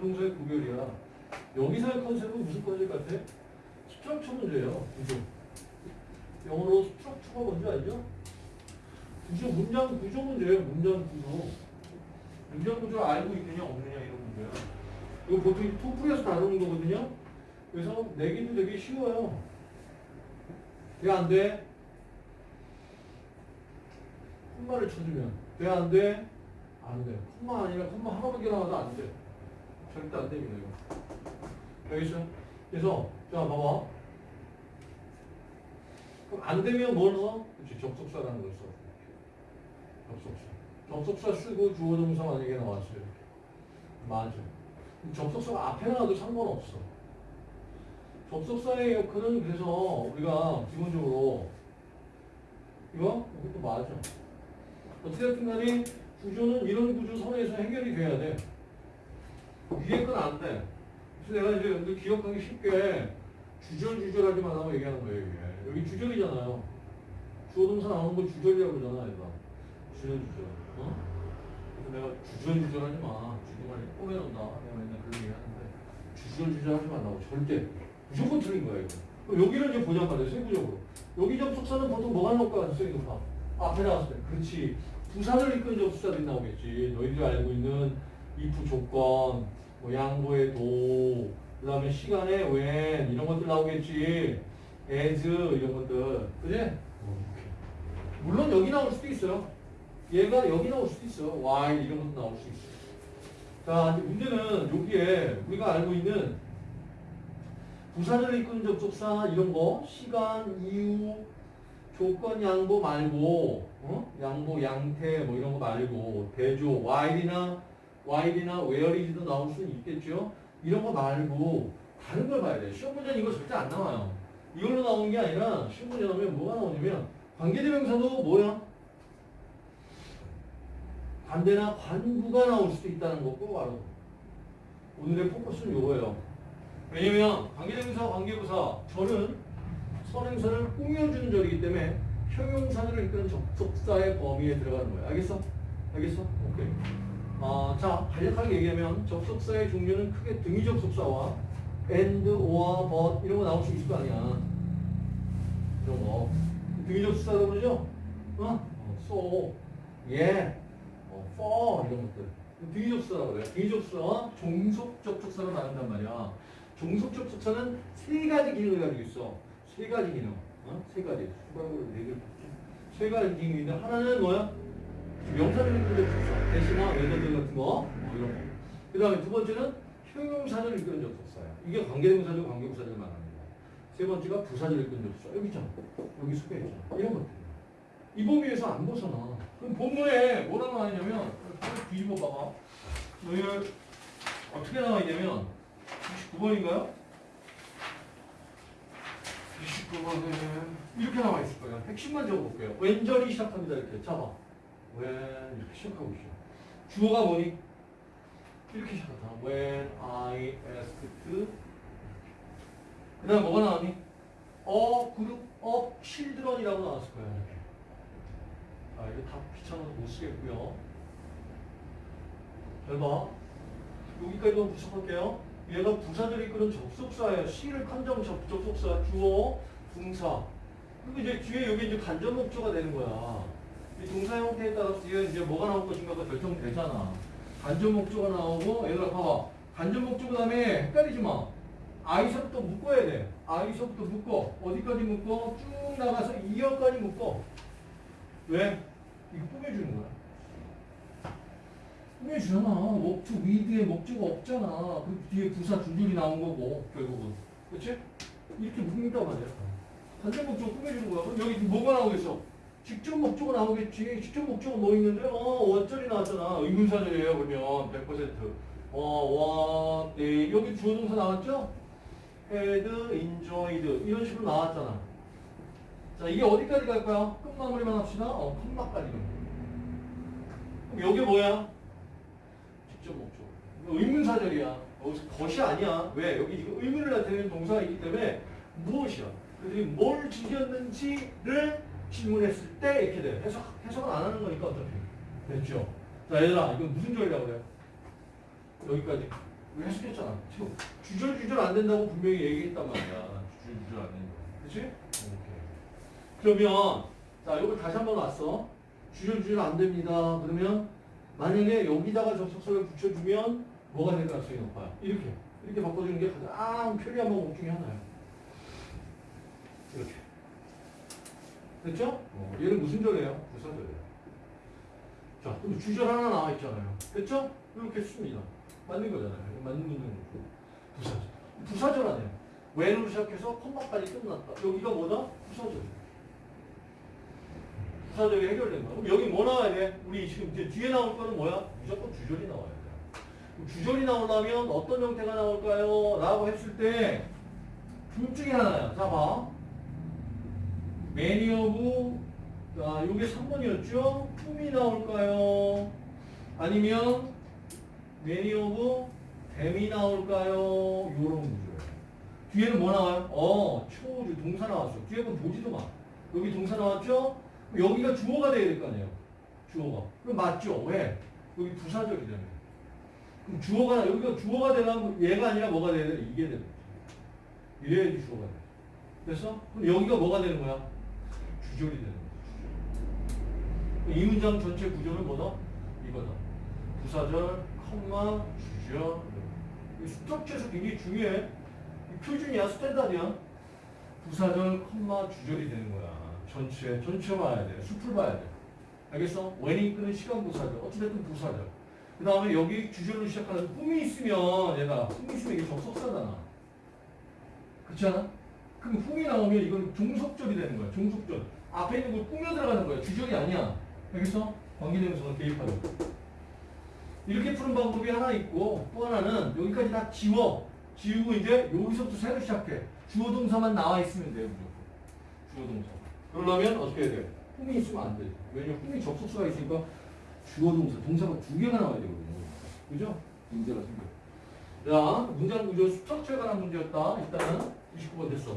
부동사의 구별이야. 여기서의 컨셉은 무슨 컨셉 같아? structure 문제예요. 구조. 영어로 structure가 뭔지 알죠? 구조, 문장 구조 문제예요. 문장 구조. 문장 구조를 알고 있느냐 없느냐 이런 문제야. 이거 보통 토플에서 다루는 거거든요. 그래서 내기도 되게 쉬워요. 돼, 안 돼? 콤마를 쳐주면 돼, 안 돼? 안 돼. 콤마 아니라 콤마 하나밖에 나와도 안 돼. 절대 안 됩니다, 이거. 있어요? 그래서, 자, 봐봐. 그럼 안 되면 뭘 써? 그렇지, 접속사라는 걸 써. 접속사. 접속사 쓰고 주어 동사 만약에 나왔어요. 맞아. 접속사가 앞에 나와도 상관없어. 접속사의 역할은 그래서 우리가 기본적으로 이거? 이것도 맞아. 어떻게 됐든 간에 구조는 이런 구조 선에서 해결이 돼야 돼. 위에 건 안 돼. 그래서 내가 이제 여러분들 기억하기 쉽게 주절주절하지 말라고 얘기하는 거예요, 이게. 여기 주절이잖아요. 주어동사 나오는 거 주절이라고 그러잖아, 얘가. 주절주절. 어? 그래서 내가 주절주절하지 마. 주절만 꼬매놓는다. 내가 맨날 그런 얘기 하는데. 주절주절하지 말라고. 절대. 무조건 틀린 거야, 이거. 여기를 이제 보자 말이야, 세부적으로. 여기 접속사는 보통 뭐가 나올 것 가능성이 높아? 앞에 나왔을 때. 그렇지. 부산을 이끈 접속사들이 나오겠지. 너희들이 알고 있는 if 조건, 뭐 양보의 도, 그 다음에 시간의 when, 이런 것들 나오겠지. as, 이런 것들. 그지? 물론 여기 나올 수도 있어요. 얘가 여기 나올 수도 있어. while, 이런 것도 나올 수 있어. 자, 이제 문제는 여기에 우리가 알고 있는 부사를 이끄는 접속사 이런 거 시간, 이유, 조건 양보 말고 어? 양보, 양태 뭐 이런 거 말고 대조, while이나 while이나 whereis도 나올 수는 있겠죠. 이런 거 말고 다른 걸 봐야 돼. 시험 문제는 이거 절대 안 나와요. 이걸로 나오는 게 아니라 시험 문제 나오면 뭐가 나오냐면 관계대명사도 뭐야? 관대나 관부가 나올 수도 있다는 거꼭 알아. 오늘의 포커스는 이거예요. 왜냐면 관계대명사, 관계부사 절은 선행사를 꾸며주는 절이기 때문에 형용사들을 이끄는 접속사의 범위에 들어가는 거예요. 알겠어? 알겠어? 오케이. 아, 자, 간략하게 얘기하면 접속사의 종류는 크게 등위 접속사와 and, or, but 이런 거 나올 수 있을 거 아니야. 이런 거. 등위 접속사라고 그러죠? 어? so, yeah, 어, for 이런 것들. 등위 접속사라고 그래요. 등위 접속사와 종속 접속사로 나눈단 말이야. 종속 접속사는 세 가지 기능을 가지고 있어. 세 가지 기능. 어? 세 가지. 수박으로 네 개를. 세 가지 기능이 있는데 하나는 뭐야? 명사를 이끄는 접속사. 대시나 외도들 같은 거. 뭐 이런 거. 그 다음에 두 번째는 형용사를 이끄는 접속사야. 이게 관계대명사들, 관계부사들 말합니다. 세 번째가 부사를 이끄는 접속사. 여기 있잖아. 여기 속해있잖아. 이런 것들. 이 범위에서 안 벗어나. 그럼 본문에 뭐라고 나와 있냐면 뒤집어 봐봐. 너희를 어떻게 나와 있냐면 29번인가요? 29번에 이렇게 나와 있을 거예요. 핵심만 적어볼게요. 왼절이 시작합니다. 이렇게 잡아. When 이렇게 시작하고 있어. 주어가 뭐니? 이렇게 시작하다. When I asked 그 다음 뭐가 나왔니? A group of children이라고 나왔을 거예요. 이렇게. 아, 이거 다 귀찮아서 못 쓰겠고요. 잘 봐. 여기까지만 부착할게요. 얘가 부사들이 이끄는 접속사예요. C를 컨정 접, 접속사, 주어, 동사. 그리고 이제 뒤에 여기 이제 간접 목조가 되는 거야. 이 동사 형태에 따라서 이제 뭐가 나올 것인가가 결정되잖아. 간접 목조가 나오고, 얘들아 봐봐. 간접 목조 그 다음에 헷갈리지 마. I서부터 묶어야 돼. I서부터 묶어. 어디까지 묶어? 쭉 나가서 2어까지 묶어. 왜? 이거 꾸며주는 거야. 꾸며주잖아. 목조 위드에 목조가 없잖아. 그 뒤에 부사 줄줄이 나온 거고 결국은. 그렇지? 이렇게 묶는단 말이야. 반대 목조가 꾸며주는 거야. 그럼 여기 뭐가 나오겠어? 직접 목조가 나오겠지. 직접 목조가 뭐 있는데? 어, 원절이 나왔잖아. 의문사절이에요. 그러면 100%. 어, 원, 네. 여기 주어 동사 나왔죠? had, enjoyed 이런 식으로 나왔잖아. 자, 이게 어디까지 갈까요? 끝 마무리만 합시다. 어, 컴마까지. 그럼 여기 뭐야? 직접 목적. 이거 의문사절이야. 여기서 것이 아니야. 왜? 여기 지금 의문을 나타내는 동사가 있기 때문에 무엇이야? 그들이 뭘 즐겼는지를 질문했을 때 이렇게 돼. 해석, 해석은 안 하는 거니까 어차피. 됐죠? 자, 얘들아, 이건 무슨 절이라고 그래요? 여기까지. 우리 해석했잖아. 지금 주절주절 안 된다고 분명히 얘기했단 말이야. 주절주절 안 된다고. 그치? 오케이. 그러면, 자, 이걸 다시 한 번 왔어. 주절주절 안 됩니다. 그러면, 만약에 여기다가 접속사를 붙여주면 뭐가 될 가능성이 높아요? 이렇게. 이렇게 바꿔주는 게 가장 편리한 방법 중에 하나예요. 이렇게. 됐죠? 어, 얘는 무슨 절이에요? 부사절이에요. 자, 그럼 주절 하나 나와 있잖아요. 됐죠? 이렇게 씁니다. 맞는 거잖아요. 맞는 문제는 부사절. 부사절 아니에요. when으로 시작해서 컴마까지 끝났다. 여기가 뭐다? 부사절. 부사절이 해결된 거야. 그럼 여기 뭐 나와야 돼? 우리 지금 이제 뒤에 나올 거는 뭐야? 무조건 주절이 나와야 돼. 주절이 나오려면 어떤 형태가 나올까요? 라고 했을 때, 둘 중에 하나야. 자, 봐. Many of, 아, 요게 3번이었죠? whom이 나올까요? 아니면 many of them이 나올까요? 요런 구조예요. 뒤에는 뭐 나와요? 어, 초주 동사 나왔어. 뒤에 건 보지도 마. 여기 동사 나왔죠? 여기가 주어가 돼야 될 거 아니에요? 주어가. 그럼 맞죠? 왜? 여기 부사절이 되면. 그럼 주어가, 여기가 주어가 되려면 얘가 아니라 뭐가 돼야 돼? 이게 되는 거지. 이래야지 주어가 돼. 됐어? 그럼 여기가 뭐가 되는 거야? 주절이 되는 거야. 이 문장 전체 구조는 뭐다? 이거다. 부사절, 컴마, 주절. 이 스트럭처에서 굉장히 중요해. 이 표준이야, 스탠다드야. 부사절, 컴마, 주절이 되는 거야. 전체, 전체 봐야 돼. 숲을 봐야 돼. 알겠어? 웨닝 끄는 시간 부사절. 어찌됐든 부사절. 그 다음에 여기 주절로 시작하는 꿈이 있으면 얘가, 꿈이 있으면 이게 접속사잖아. 그렇지 않아? 그럼 흠이 나오면 이건 종속절이 되는 거야. 종속절. 앞에 있는 걸 꾸며 들어가는 거야. 주절이 아니야. 알겠어? 관계대명사가 개입하는 거. 이렇게 푸는 방법이 하나 있고 또 하나는 여기까지 다 지워. 지우고 이제 여기서부터 새로 시작해. 주어 동사만 나와 있으면 돼요. 무조건. 주어 동사. 그러려면 어떻게 해야 돼? 흠이 있으면 안 돼. 왜냐면 흠이 접속사가 있으니까 주어 동사, 동사가 두 개가 나와야 되거든요. 그죠? 문제가 생겨. 자, 문장 구조 스트럭처에 관한 문제였다. 일단은 29번 됐어.